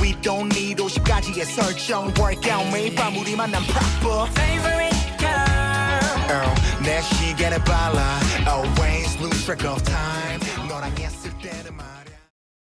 We don't need 50가지의 설정 Workout 매일 밤 우리 난 proper Favorite girl. 내 시계를 발라 Always lose track of time. 너랑 yes